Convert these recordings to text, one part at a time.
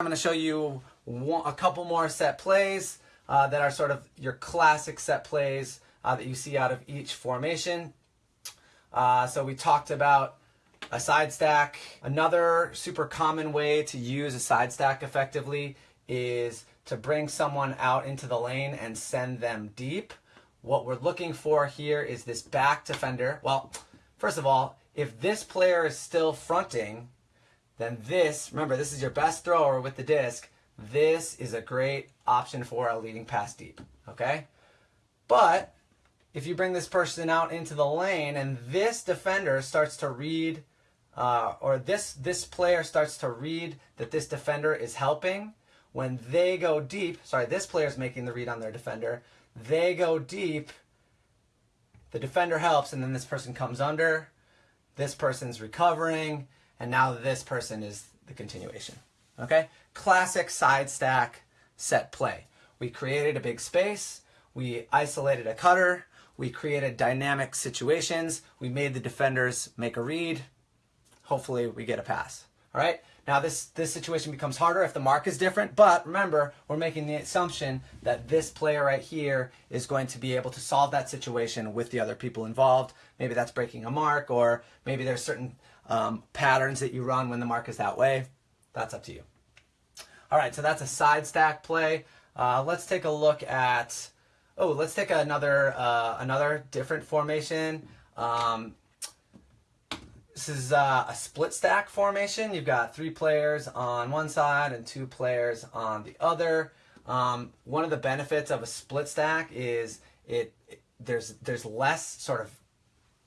I'm going to show you one, a couple more set plays uh, that are sort of your classic set plays uh, that you see out of each formation. Uh, so we talked about a side stack. Another super common way to use a side stack effectively is to bring someone out into the lane and send them deep. What we're looking for here is this back defender. Well, first of all, if this player is still fronting, then this, remember, this is your best thrower with the disc. This is a great option for a leading pass deep, okay? But if you bring this person out into the lane and this defender starts to read, uh, or this, this player starts to read that this defender is helping, when they go deep, sorry, this player is making the read on their defender, they go deep, the defender helps, and then this person comes under, this person's recovering, and now this person is the continuation. Okay? Classic side stack set play. We created a big space, we isolated a cutter, we created dynamic situations, we made the defenders make a read. Hopefully we get a pass. All right? Now this, this situation becomes harder if the mark is different, but remember, we're making the assumption that this player right here is going to be able to solve that situation with the other people involved. Maybe that's breaking a mark, or maybe there's certain um, patterns that you run when the mark is that way. That's up to you. All right, so that's a side stack play. Uh, let's take a look at, oh, let's take another, uh, another different formation. Um, this is uh, a split stack formation. You've got three players on one side and two players on the other. Um, one of the benefits of a split stack is it, it there's there's less sort of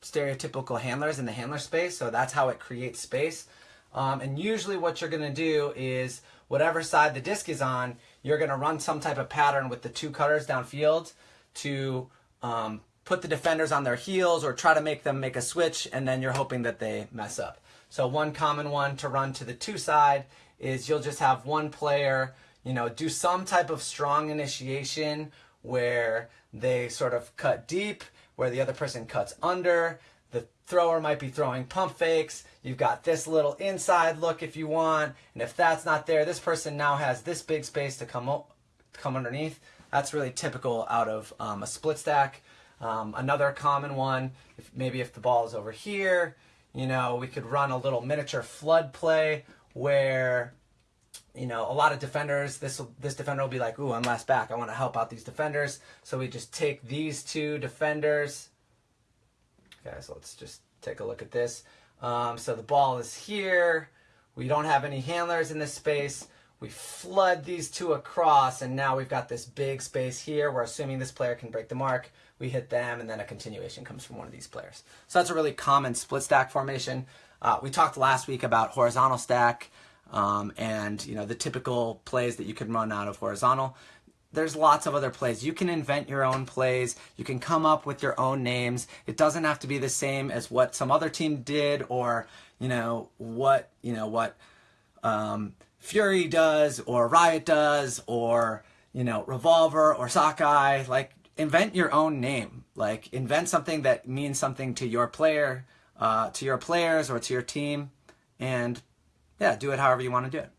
stereotypical handlers in the handler space, so that's how it creates space. Um, and usually what you're going to do is whatever side the disc is on, you're going to run some type of pattern with the two cutters downfield to um, put the defenders on their heels or try to make them make a switch and then you're hoping that they mess up. So one common one to run to the two side is you'll just have one player, you know, do some type of strong initiation where they sort of cut deep, where the other person cuts under. The thrower might be throwing pump fakes. You've got this little inside look if you want. And if that's not there, this person now has this big space to come, come underneath. That's really typical out of um, a split stack. Um, another common one, if, maybe if the ball is over here, you know, we could run a little miniature flood play where, you know, a lot of defenders, this this defender will be like, ooh, I'm last back. I want to help out these defenders. So we just take these two defenders. Okay, so let's just take a look at this. Um, so the ball is here. We don't have any handlers in this space. We flood these two across, and now we've got this big space here. We're assuming this player can break the mark. We hit them, and then a continuation comes from one of these players. So that's a really common split stack formation. Uh, we talked last week about horizontal stack um, and you know the typical plays that you can run out of horizontal. There's lots of other plays. You can invent your own plays. You can come up with your own names. It doesn't have to be the same as what some other team did or you know what you know what um, Fury does or Riot does or, you know, Revolver or Sockeye. Like, invent your own name. Like, invent something that means something to your player, uh, to your players or to your team. And, yeah, do it however you want to do it.